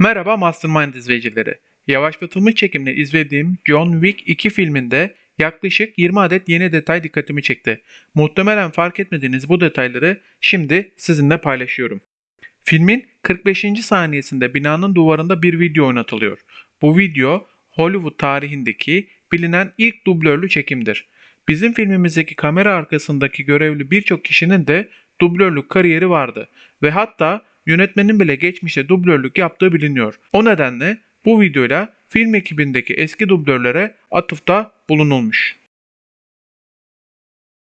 Merhaba Mastermind izleyicileri. Yavaşlatılmış çekimle izlediğim John Wick 2 filminde yaklaşık 20 adet yeni detay dikkatimi çekti. Muhtemelen fark etmediğiniz bu detayları şimdi sizinle paylaşıyorum. Filmin 45. saniyesinde binanın duvarında bir video oynatılıyor. Bu video Hollywood tarihindeki bilinen ilk dublörlü çekimdir. Bizim filmimizdeki kamera arkasındaki görevli birçok kişinin de dublörlük kariyeri vardı ve hatta yönetmenin bile geçmişte dublörlük yaptığı biliniyor. O nedenle bu videoyla film ekibindeki eski dublörlere atıfta bulunulmuş.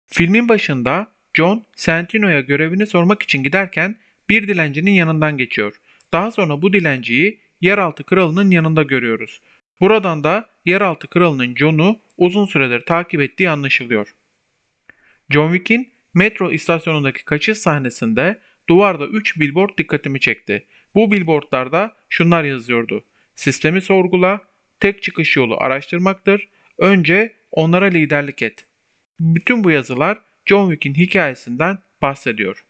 Filmin başında John Santino'ya görevini sormak için giderken bir dilencinin yanından geçiyor. Daha sonra bu dilenciyi yeraltı kralının yanında görüyoruz. Buradan da yeraltı kralının John'u uzun süredir takip ettiği anlaşılıyor. John Wick'in metro istasyonundaki kaçış sahnesinde duvarda 3 billboard dikkatimi çekti. Bu billboardlarda şunlar yazıyordu. Sistemi sorgula, tek çıkış yolu araştırmaktır, önce onlara liderlik et. Bütün bu yazılar John Wick'in hikayesinden bahsediyor.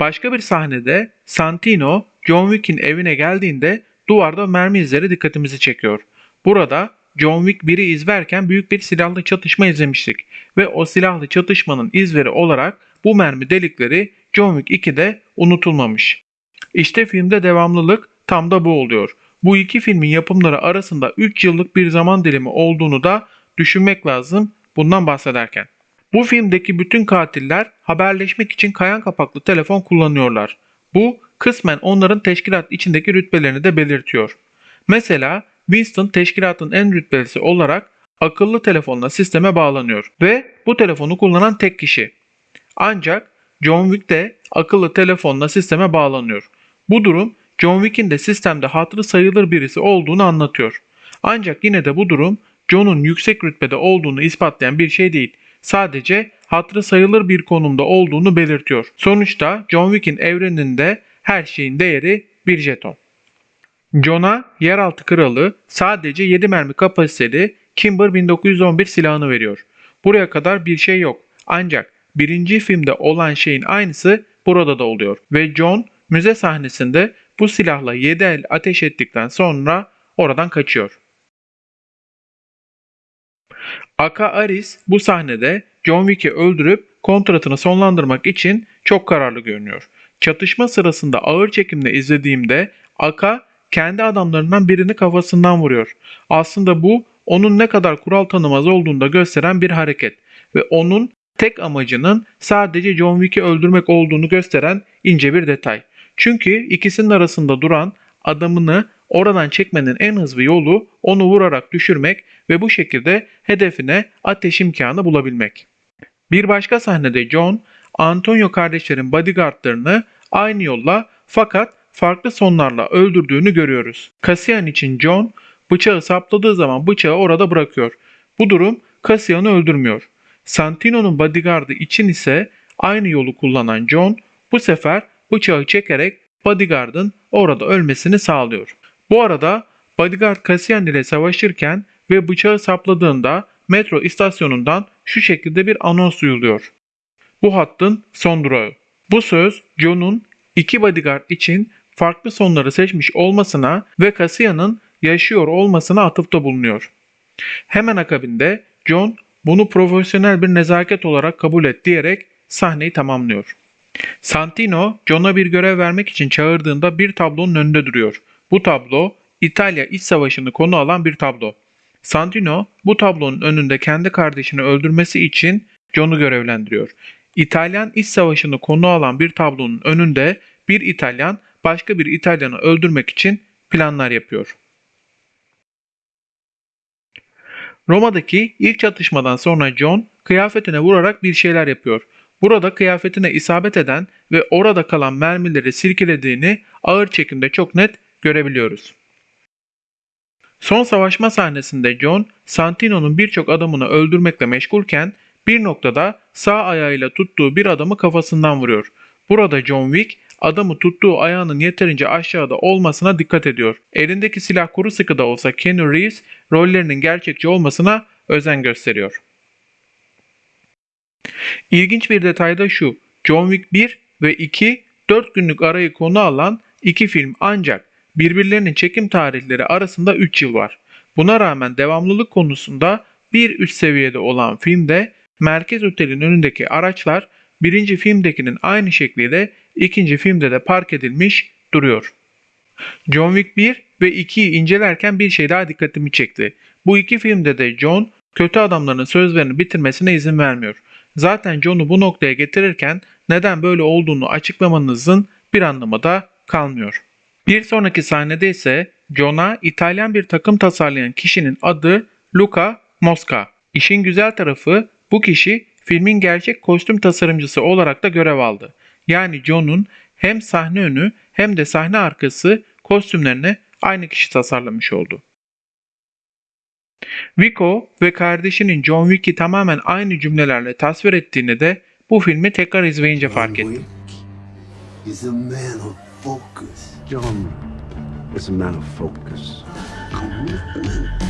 Başka bir sahnede Santino John Wick'in evine geldiğinde duvarda mermi izleri dikkatimizi çekiyor. Burada John Wick 1'i izlerken büyük bir silahlı çatışma izlemiştik ve o silahlı çatışmanın izleri olarak bu mermi delikleri John Wick 2'de unutulmamış. İşte filmde devamlılık tam da bu oluyor. Bu iki filmin yapımları arasında 3 yıllık bir zaman dilimi olduğunu da düşünmek lazım bundan bahsederken. Bu filmdeki bütün katiller haberleşmek için kayan kapaklı telefon kullanıyorlar. Bu kısmen onların teşkilat içindeki rütbelerini de belirtiyor. Mesela Winston teşkilatın en rütbelisi olarak akıllı telefonla sisteme bağlanıyor ve bu telefonu kullanan tek kişi. Ancak John Wick de akıllı telefonla sisteme bağlanıyor. Bu durum John Wick'in de sistemde hatırı sayılır birisi olduğunu anlatıyor. Ancak yine de bu durum John'un yüksek rütbede olduğunu ispatlayan bir şey değil. Sadece hatırı sayılır bir konumda olduğunu belirtiyor. Sonuçta John Wick'in evreninde her şeyin değeri bir jeton. John'a yeraltı kralı sadece 7 mermi kapasiteli Kimber 1911 silahını veriyor. Buraya kadar bir şey yok. Ancak birinci filmde olan şeyin aynısı burada da oluyor. Ve John müze sahnesinde bu silahla 7 el ateş ettikten sonra oradan kaçıyor. Aka Aris bu sahnede John Wick'i öldürüp kontratını sonlandırmak için çok kararlı görünüyor. Çatışma sırasında ağır çekimle izlediğimde Aka kendi adamlarından birini kafasından vuruyor. Aslında bu onun ne kadar kural tanımaz olduğunu da gösteren bir hareket ve onun tek amacının sadece John Wick'i öldürmek olduğunu gösteren ince bir detay. Çünkü ikisinin arasında duran adamını oradan çekmenin en hızlı yolu onu vurarak düşürmek ve bu şekilde hedefine ateş imkanı bulabilmek. Bir başka sahnede John, Antonio kardeşlerin bodyguardlarını aynı yolla fakat farklı sonlarla öldürdüğünü görüyoruz. Cassian için John bıçağı sapladığı zaman bıçağı orada bırakıyor. Bu durum Cassian'ı öldürmüyor. Santino'nun bodyguardı için ise aynı yolu kullanan John bu sefer bıçağı çekerek bodyguardın orada ölmesini sağlıyor. Bu arada bodyguard Cassian ile savaşırken ve bıçağı sapladığında metro istasyonundan şu şekilde bir anons duyuluyor. Bu hattın son durağı. Bu söz John'un iki bodyguard için farklı sonları seçmiş olmasına ve Cassian'ın yaşıyor olmasına atıfta bulunuyor. Hemen akabinde John bunu profesyonel bir nezaket olarak kabul et diyerek sahneyi tamamlıyor. Santino, John'a bir görev vermek için çağırdığında bir tablonun önünde duruyor. Bu tablo İtalya İç Savaşı'nı konu alan bir tablo. Santino bu tablonun önünde kendi kardeşini öldürmesi için John'u görevlendiriyor. İtalyan İç Savaşı'nı konu alan bir tablonun önünde bir İtalyan başka bir İtalyanı öldürmek için planlar yapıyor. Roma'daki ilk çatışmadan sonra John kıyafetine vurarak bir şeyler yapıyor. Burada kıyafetine isabet eden ve orada kalan mermileri silkelediğini ağır çekimde çok net görebiliyoruz. Son savaşma sahnesinde John, Santino'nun birçok adamını öldürmekle meşgulken bir noktada sağ ayağıyla tuttuğu bir adamı kafasından vuruyor. Burada John Wick adamı tuttuğu ayağının yeterince aşağıda olmasına dikkat ediyor. Elindeki silah kuru sıkı da olsa Keanu Reeves rollerinin gerçekçi olmasına özen gösteriyor. İlginç bir detay da şu. John Wick 1 ve 2 4 günlük arayı konu alan iki film ancak birbirlerinin çekim tarihleri arasında 3 yıl var. Buna rağmen devamlılık konusunda bir üst seviyede olan filmde Merkez Otel'in önündeki araçlar birinci filmdekinin aynı şekliyle ikinci filmde de park edilmiş duruyor. John Wick 1 ve 2'yi incelerken bir şey daha dikkatimi çekti. Bu iki filmde de John kötü adamların sözlerini bitirmesine izin vermiyor. Zaten John'u bu noktaya getirirken neden böyle olduğunu açıklamanızın bir anlamı da kalmıyor. Bir sonraki sahnede ise John'a İtalyan bir takım tasarlayan kişinin adı Luca Mosca. İşin güzel tarafı bu kişi filmin gerçek kostüm tasarımcısı olarak da görev aldı. Yani John'un hem sahne önü hem de sahne arkası kostümlerini aynı kişi tasarlamış oldu. Vico ve kardeşinin John Wick'i tamamen aynı cümlelerle tasvir ettiğini de bu filmi tekrar izleyince fark John ettim. Wick is a man of focus, John is a man of focus, commitment,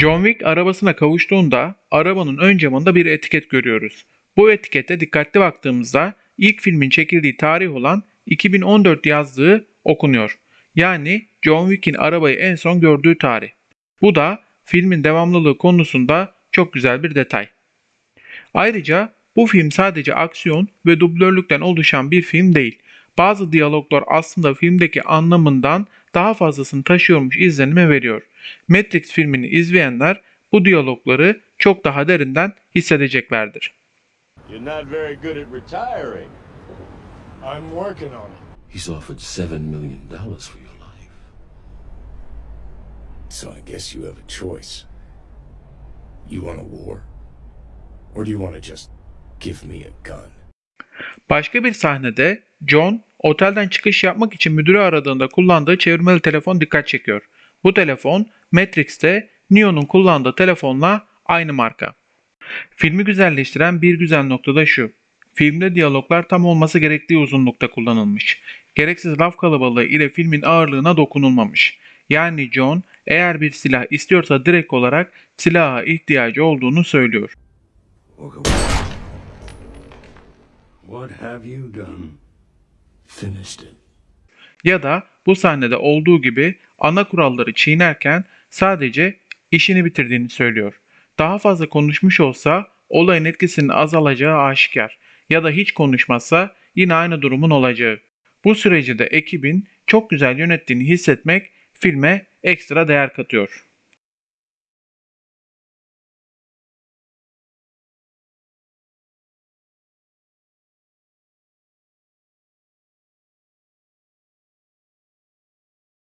John Wick arabasına kavuştuğunda arabanın ön camında bir etiket görüyoruz. Bu etikete dikkatli baktığımızda ilk filmin çekildiği tarih olan 2014 yazdığı okunuyor. Yani John Wick'in arabayı en son gördüğü tarih. Bu da filmin devamlılığı konusunda çok güzel bir detay. Ayrıca bu film sadece aksiyon ve dublörlükten oluşan bir film değil. Bazı diyaloglar aslında filmdeki anlamından daha fazlasını taşıyormuş izlenimi veriyor. Matrix filmini izleyenler bu diyalogları çok daha derinden hissedeceklerdir. You're not very good at retiring. I'm working on it. He's offered seven million dollars for your life. So I guess you have a choice. You want a war? Or do you want to just give me a gun? Başka bir sahnede John otelden çıkış yapmak için müdürü aradığında kullandığı çevirmeli telefon dikkat çekiyor. Bu telefon Matrix'te Neo'nun kullandığı telefonla aynı marka. Filmi güzelleştiren bir güzel nokta da şu. Filmde diyaloglar tam olması gerektiği uzunlukta kullanılmış. Gereksiz laf kalabalığı ile filmin ağırlığına dokunulmamış. Yani John eğer bir silah istiyorsa direkt olarak silaha ihtiyacı olduğunu söylüyor. What have you done? Finished it. ya da bu sahnede olduğu gibi ana kuralları çiğnerken sadece işini bitirdiğini söylüyor. Daha fazla konuşmuş olsa olayın etkisinin azalacağı aşikar ya da hiç konuşmazsa yine aynı durumun olacağı. Bu süreci de ekibin çok güzel yönettiğini hissetmek filme ekstra değer katıyor.